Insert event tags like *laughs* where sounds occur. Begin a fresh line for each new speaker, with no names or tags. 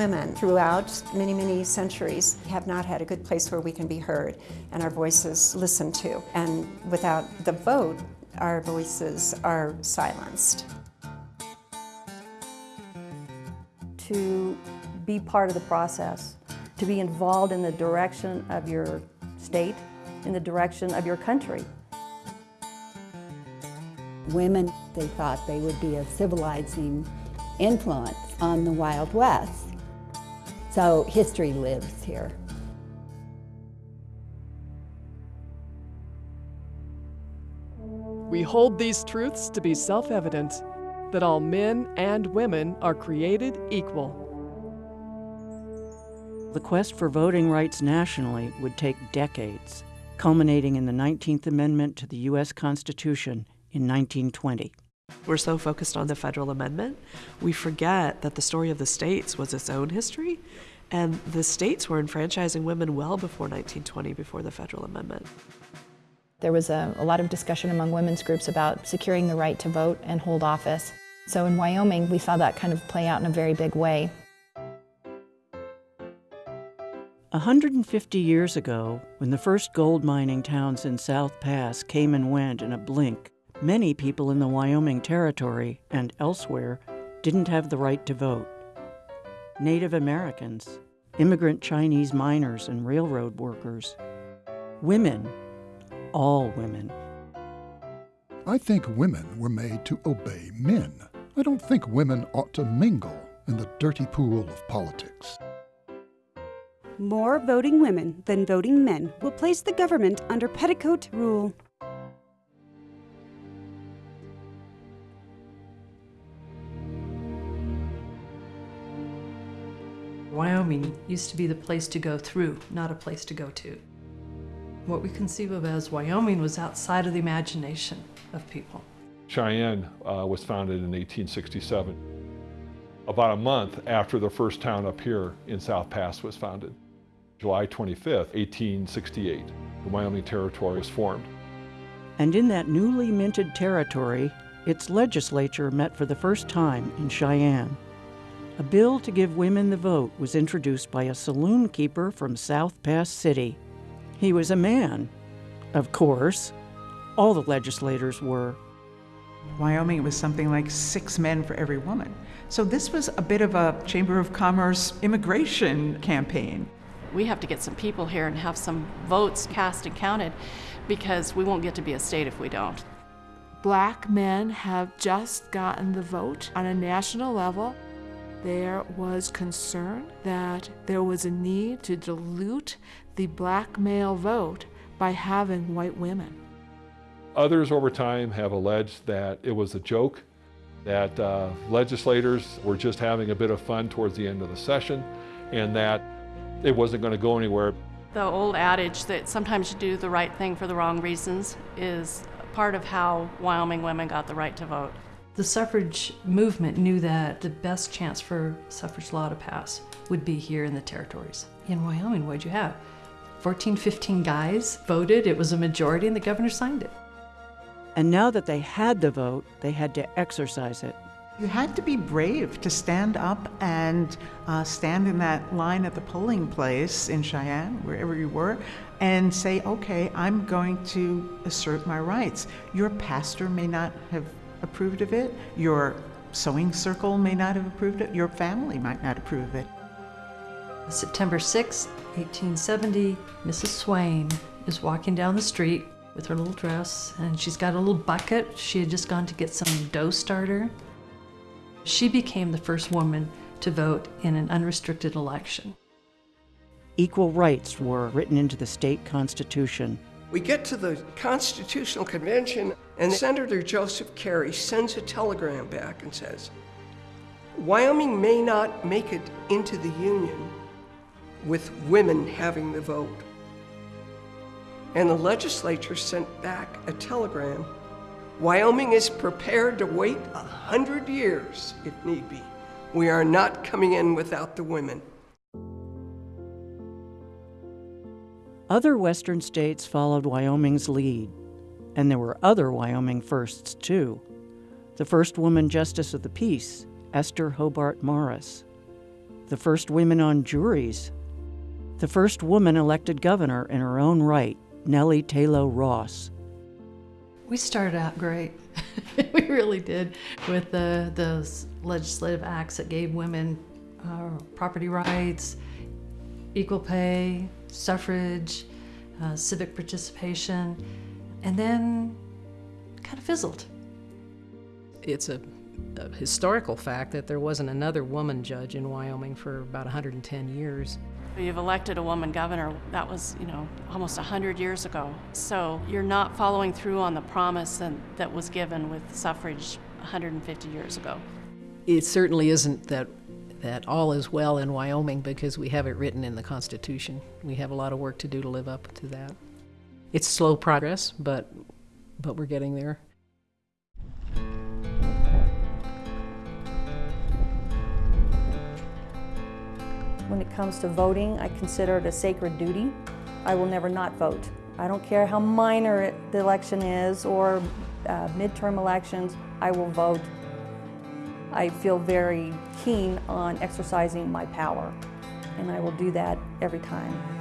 women throughout many, many centuries have not had a good place where we can be heard and our voices listened to. And without the vote, our voices are silenced.
To be part of the process, to be involved in the direction of your state, in the direction of your country.
Women, they thought they would be a civilizing influence on the Wild West. So history lives here.
We hold these truths to be self-evident, that all men and women are created equal.
The quest for voting rights nationally would take decades, culminating in the 19th Amendment to the U.S. Constitution in 1920.
We're so focused on the federal amendment, we forget that the story of the states was its own history, and the states were enfranchising women well before 1920, before the federal amendment.
There was a, a, lot of discussion among women's groups about securing the right to vote and hold office. So in Wyoming, we saw that kind of play out in a very big way.
150 years ago, when the first gold mining towns in South Pass came and went in a blink, many people in the Wyoming Territory and elsewhere didn't have the right to vote. Native Americans, immigrant Chinese miners and railroad workers, women, all women.
I think women were made to obey men. I don't think women ought to mingle in the dirty pool of politics.
More voting women than voting men will place the government under petticoat rule.
Wyoming used to be the place to go through, not a place to go to. What we conceive of as Wyoming was outside of the imagination of people.
Cheyenne uh, was founded in 1867, about a month after the first town up here in South Pass was founded. July 25th, 1868, the Wyoming Territory was formed.
And in that newly minted territory, its legislature met for the first time in Cheyenne. A bill to give women the vote was introduced by a saloon keeper from South Pass City. He was a man. Of course, all the legislators were.
Wyoming was something like six men for every woman. So this was a bit of a Chamber of Commerce immigration campaign.
We have to get some people here and have some votes cast and counted because we won't get to be a state if we don't.
Black men have just gotten the vote on a national level there was concern that there was a need to dilute the black male vote by having white women.
Others over time have alleged that it was a joke, that uh, legislators were just having a bit of fun towards the end of the session, and that it wasn't going to go anywhere.
The old adage that sometimes you do the right thing for the wrong reasons is part of how Wyoming women got the right to vote.
The suffrage movement knew that the best chance for suffrage law to pass would be here in the territories. In Wyoming, what'd you have? 14, 15 guys voted, it was a majority, and the governor signed it.
And now that they had the vote, they had to exercise it.
You had to be brave to stand up and uh, stand in that line at the polling place in Cheyenne, wherever you were, and say, okay, I'm going to assert my rights. Your pastor may not have approved of it, your sewing circle may not have approved it, your family might not approve of it.
September 6, 1870, Mrs. Swain is walking down the street with her little dress and she's got a little bucket. She had just gone to get some dough starter. She became the first woman to vote in an unrestricted election.
Equal rights were written into the state constitution.
We get to the Constitutional Convention and Senator Joseph Carey sends a telegram back and says, Wyoming may not make it into the Union with women having the vote. And the legislature sent back a telegram. Wyoming is prepared to wait a hundred years if need be. We are not coming in without the women.
Other western states followed Wyoming's lead. And there were other Wyoming firsts, too. The first woman justice of the peace, Esther Hobart Morris. the first women on juries, the first woman elected governor in her own right, Nellie Tayloe Ross.
We started out great. *laughs* we really did with the those legislative acts that gave women uh, property rights, equal pay, suffrage, uh, civic participation, and then kind of fizzled.
It's a, a historical fact that there wasn't another woman judge in Wyoming for about 110 years.
You've elected a woman governor, that was, you know, almost 100 years ago. So you're not following through on the promise and, that was given with suffrage 150 years ago.
It certainly isn't that that all is well in Wyoming because we have it written in the Constitution. We have a lot of work to do to live up to that. It's slow progress, but but we're getting there.
When it comes to voting, I consider it a sacred duty. I will never not vote. I don't care how minor the election is or uh, midterm elections, I will vote. I feel very keen on exercising my power, and I will do that every time.